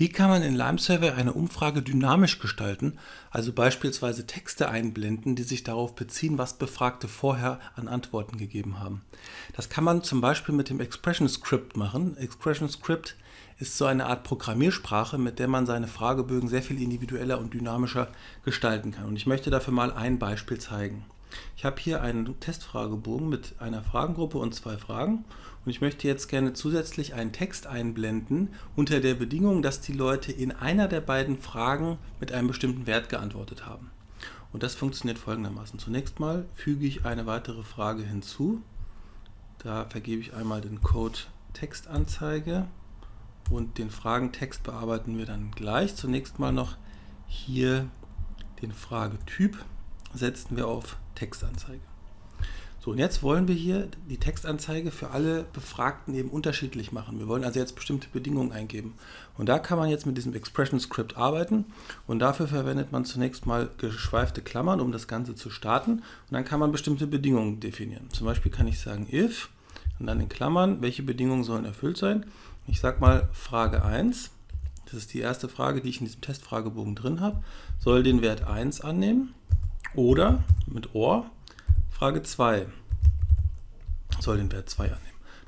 Wie kann man in Lime Survey eine Umfrage dynamisch gestalten, also beispielsweise Texte einblenden, die sich darauf beziehen, was Befragte vorher an Antworten gegeben haben? Das kann man zum Beispiel mit dem Expression Script machen. Expression Script ist so eine Art Programmiersprache, mit der man seine Fragebögen sehr viel individueller und dynamischer gestalten kann. Und ich möchte dafür mal ein Beispiel zeigen. Ich habe hier einen Testfragebogen mit einer Fragengruppe und zwei Fragen und ich möchte jetzt gerne zusätzlich einen Text einblenden unter der Bedingung, dass die Leute in einer der beiden Fragen mit einem bestimmten Wert geantwortet haben. Und das funktioniert folgendermaßen. Zunächst mal füge ich eine weitere Frage hinzu. Da vergebe ich einmal den Code Textanzeige und den Fragentext bearbeiten wir dann gleich. Zunächst mal noch hier den Fragetyp setzen wir auf Textanzeige. So, und jetzt wollen wir hier die Textanzeige für alle Befragten eben unterschiedlich machen. Wir wollen also jetzt bestimmte Bedingungen eingeben. Und da kann man jetzt mit diesem Expression Script arbeiten. Und dafür verwendet man zunächst mal geschweifte Klammern, um das Ganze zu starten. Und dann kann man bestimmte Bedingungen definieren. Zum Beispiel kann ich sagen if und dann in Klammern, welche Bedingungen sollen erfüllt sein. Ich sage mal Frage 1. Das ist die erste Frage, die ich in diesem Testfragebogen drin habe. Soll den Wert 1 annehmen. Oder mit OR Frage 2 soll den Wert 2 annehmen.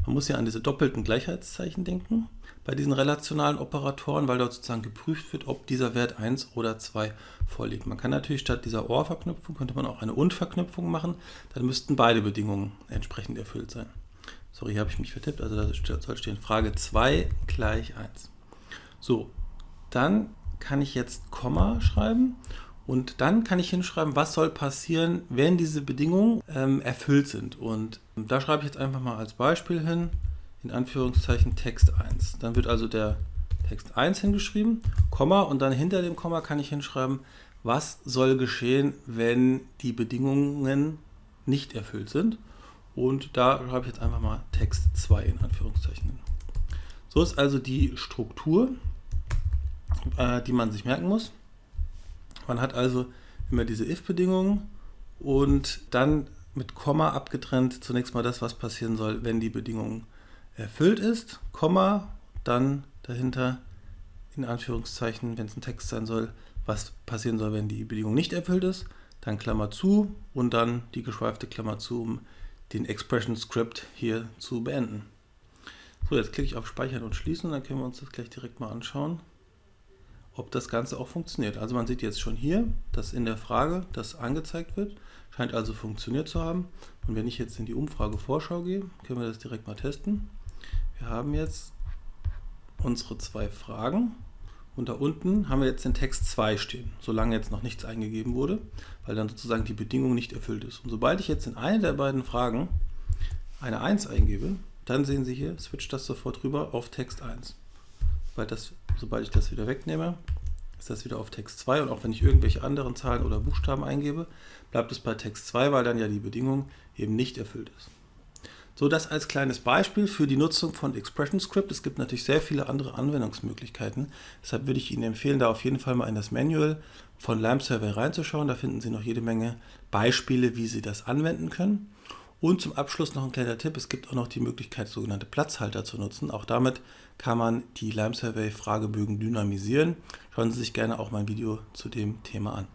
Man muss ja an diese doppelten Gleichheitszeichen denken bei diesen relationalen Operatoren, weil dort sozusagen geprüft wird, ob dieser Wert 1 oder 2 vorliegt. Man kann natürlich statt dieser OR-Verknüpfung, könnte man auch eine Und-Verknüpfung machen, dann müssten beide Bedingungen entsprechend erfüllt sein. Sorry, hier habe ich mich vertippt, also da soll stehen Frage 2 gleich 1. So, dann kann ich jetzt Komma schreiben und dann kann ich hinschreiben, was soll passieren, wenn diese Bedingungen ähm, erfüllt sind. Und da schreibe ich jetzt einfach mal als Beispiel hin, in Anführungszeichen Text 1. Dann wird also der Text 1 hingeschrieben, Komma, und dann hinter dem Komma kann ich hinschreiben, was soll geschehen, wenn die Bedingungen nicht erfüllt sind. Und da schreibe ich jetzt einfach mal Text 2 in Anführungszeichen hin. So ist also die Struktur, äh, die man sich merken muss. Man hat also immer diese if-Bedingungen und dann mit Komma abgetrennt zunächst mal das, was passieren soll, wenn die Bedingung erfüllt ist, Komma, dann dahinter in Anführungszeichen, wenn es ein Text sein soll, was passieren soll, wenn die Bedingung nicht erfüllt ist, dann Klammer zu und dann die geschweifte Klammer zu, um den Expression Script hier zu beenden. So, jetzt klicke ich auf Speichern und Schließen und dann können wir uns das gleich direkt mal anschauen ob das Ganze auch funktioniert. Also man sieht jetzt schon hier, dass in der Frage das angezeigt wird, scheint also funktioniert zu haben. Und wenn ich jetzt in die Umfrage Vorschau gehe, können wir das direkt mal testen. Wir haben jetzt unsere zwei Fragen und da unten haben wir jetzt den Text 2 stehen, solange jetzt noch nichts eingegeben wurde, weil dann sozusagen die Bedingung nicht erfüllt ist. Und sobald ich jetzt in eine der beiden Fragen eine 1 eingebe, dann sehen Sie hier, switcht das sofort rüber auf Text 1 weil das, sobald ich das wieder wegnehme, ist das wieder auf Text 2 und auch wenn ich irgendwelche anderen Zahlen oder Buchstaben eingebe, bleibt es bei Text 2, weil dann ja die Bedingung eben nicht erfüllt ist. So, das als kleines Beispiel für die Nutzung von Expression Script. Es gibt natürlich sehr viele andere Anwendungsmöglichkeiten. Deshalb würde ich Ihnen empfehlen, da auf jeden Fall mal in das Manual von LAMP Server reinzuschauen. Da finden Sie noch jede Menge Beispiele, wie Sie das anwenden können. Und zum Abschluss noch ein kleiner Tipp, es gibt auch noch die Möglichkeit, sogenannte Platzhalter zu nutzen. Auch damit kann man die Lime Survey Fragebögen dynamisieren. Schauen Sie sich gerne auch mein Video zu dem Thema an.